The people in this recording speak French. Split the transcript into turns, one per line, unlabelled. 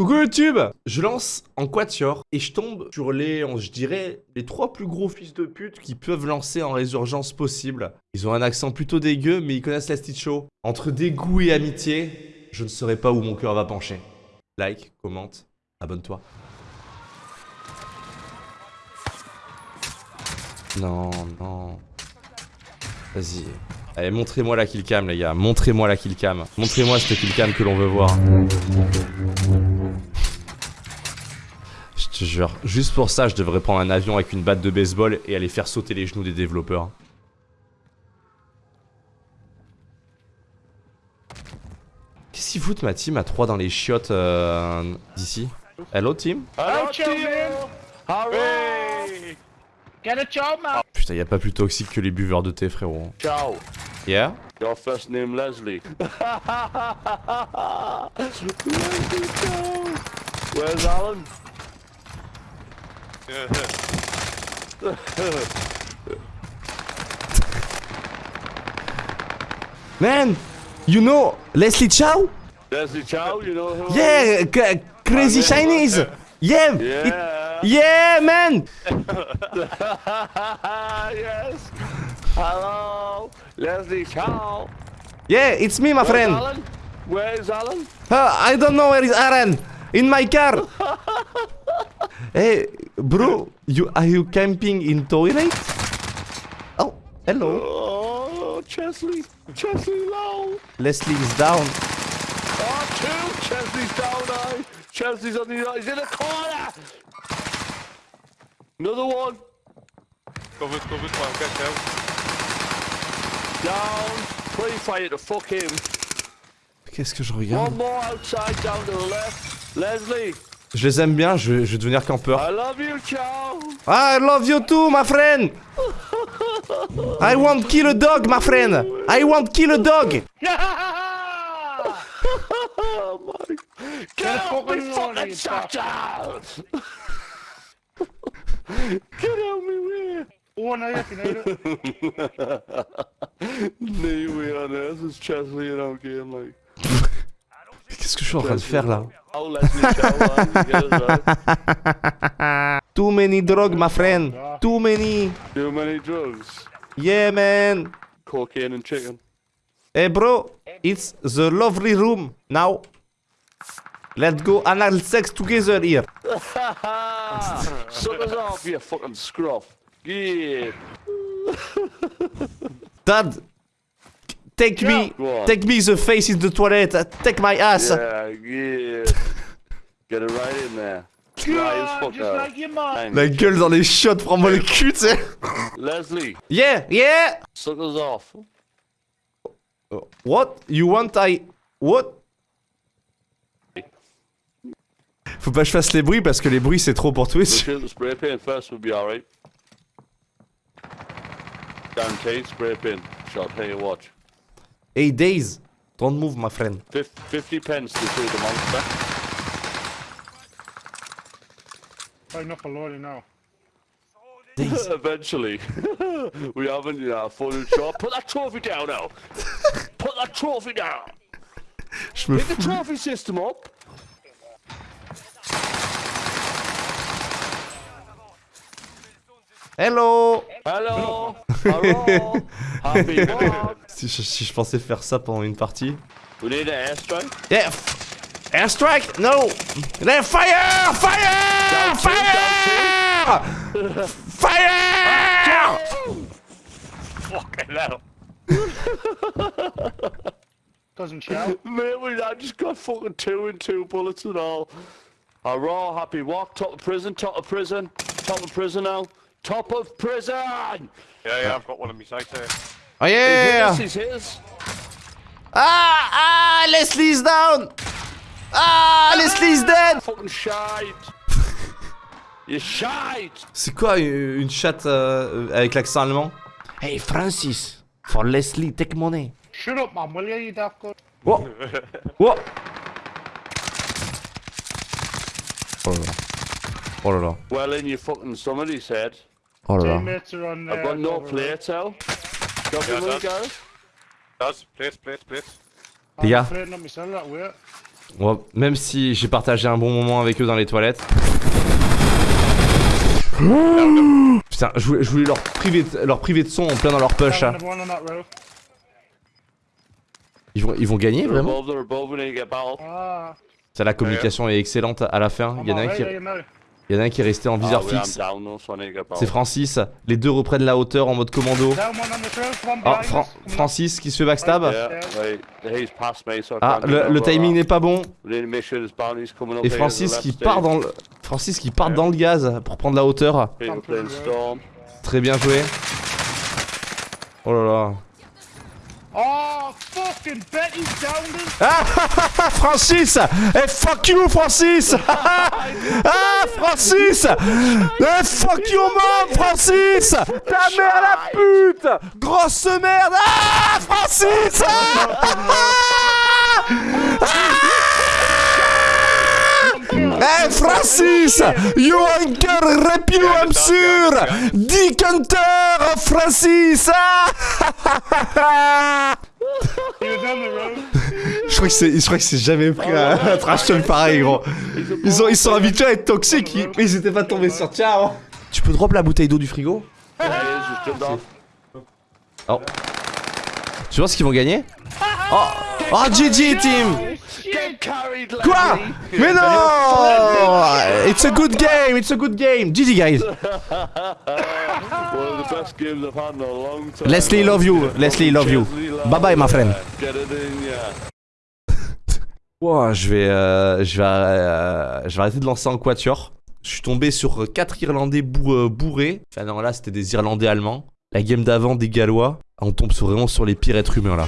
Coucou YouTube Je lance en quatuor et je tombe sur les, je dirais, les trois plus gros fils de pute qui peuvent lancer en résurgence possible. Ils ont un accent plutôt dégueu, mais ils connaissent la Show. Entre dégoût et amitié, je ne saurais pas où mon cœur va pencher. Like, commente, abonne-toi. Non, non. Vas-y. Allez, montrez-moi la killcam, les gars. Montrez-moi la killcam. Montrez-moi cette killcam que l'on veut voir. Je te jure, juste pour ça, je devrais prendre un avion avec une batte de baseball et aller faire sauter les genoux des développeurs. Qu'est-ce qu'ils foutent ma team à 3 dans les chiottes euh, d'ici? Hello team?
Hello,
children.
Hooray!
Get a job, man.
Putain, y a pas plus toxique que les buveurs de thé, frérot.
Ciao.
Yeah?
Your first name Leslie. Where's Alan?
Man You know Leslie Chow
Leslie Chow, you know who?
Yeah c- Crazy Chinese Yeah it-
Yeah.
Yeah man
yes. Hello, Leslie Chow.
Yeah, it's me my
Where's
friend
Alan? Where's Alan?
Uh, I don't know where is Aaron. In my car. Hey, bro, you are you camping in toilet? Oh, hello.
Oh, Chesley. Chesley low.
Leslie is down.
Ah, oh, two. Chesley's down I. Chesley's on the he's in the corner. Another one.
Covered, covered, one, get out.
Down. Play fire to fuck him.
Qu'est-ce que je
One more outside down to the left. Leslie,
Je les aime bien, je, je vais devenir campeur.
I love you, Chow.
I love you too, my friend. I want kill a dog, my friend. I want kill a dog.
Oh my. Get out me
fucking.
Get out me way.
Can
on Chesley like.
Qu'est-ce que je suis en train de faire là
Leslie Chow, man, you get us right.
Too many drugs, my friend. Too many.
Too many drugs.
Yeah, man.
Cocaine and chicken.
Hey bro, it's the lovely room now. Let's go anal sex together here.
Suck us off, you fucking scruff. Yeah.
Dad, take me, take me the face in the toilet. uh, Take my ass.
Yeah, yeah. Get it right in there.
God, just like your mom.
La gueule dans les chiottes, prends-moi le cul, tu sais.
Leslie,
Yeah, yeah.
suck us off.
What? You want I what? Faut pas que je fasse les bruits parce que les bruits c'est trop pour Twitch.
spray paint first, we'll be alright. Guaranteed spray paint. Shot, hey, watch.
Hey Days, don't move, my friend.
50 pence to shoot the monster.
Try enough for Lordy now.
Days.
Eventually. we haven't, you know, full shot. Put that trophy down now. Put that trophy down.
Je me
Pick the trophy system up.
Hello.
Hello. Hello. Happy one.
Si je, si je pensais faire ça pendant une partie.
We need an airstrike.
Yeah. Airstrike? No. Then fire! Fire!
Down two,
Fire! Fire!
Fucking hell.
Doesn't shout.
Mate, we I just got fucking two and two bullets and all. A raw happy walk, top of prison, top of prison, top of prison now. Top of prison!
Yeah, yeah, I've got one of my sights there.
Oh yeah! Ah! Ah! Leslie's down! Ah! Leslie's dead!
Fucking shite. you shite!
C'est quoi une, chatte euh, avec l'accent allemand? Hey Francis, for Leslie, take money.
Shut up, man, will you, you daft good?
What? What? Oh là là. Oh là là.
Well, in your fucking somebody's head.
Oh là là.
I've got no
over there.
Yeah,
guys?
Does.
On va- Même si j'ai partagé un bon moment avec eux dans les toilettes. Putain, je voulais, je voulais leur, priver de, leur priver de son en plein dans leur push. hein. Ils, vont, ils vont gagner vraiment?
Ah.
Ça, la communication est excellente à la fin. Il y en a un qui. Il y en a un qui est resté en viseur
Ah, I'm
fixe. C'est Francis. Les deux reprennent la hauteur en mode commando. Ah, Francis qui se fait backstab. Ah, le, le timing n'est pas bon. Et Francis qui part dans le... Francis qui part dans le gaz pour prendre la hauteur. Très bien joué. Oh là là.
Oh, fucking Betty's down us.
Ah, Francis Eh fuck you Francis Ah Francis Eh fuck you mom Francis Ta mère la pute Grosse merde Ah Francis Ah Eh Francis You hunker rep you I'm sûr Dick Hunter Francis Je crois que c'est, je crois que c'est jamais pris un, un trash talk pareil, gros. Ils sont, ils sont habitués à être toxiques, ils, ils étaient pas tombés sur tiens. avant. Tu peux drop la bouteille d'eau du frigo
jumped off.
Oh. Tu penses qu'ils vont gagner Oh, oh GG team Quoi. Mais non It's a good game, it's a good game. GG guys. Leslie, love you. Leslie, love you. Bye bye, my friend. Wow, je vais, euh, je vais, euh, je vais arrêter de lancer en quatuor. Je suis tombé sur quatre Irlandais bou- euh, bourrés. Enfin non, là c'était des Irlandais allemands. La game d'avant des Gallois. On tombe vraiment sur les pires êtres humains là.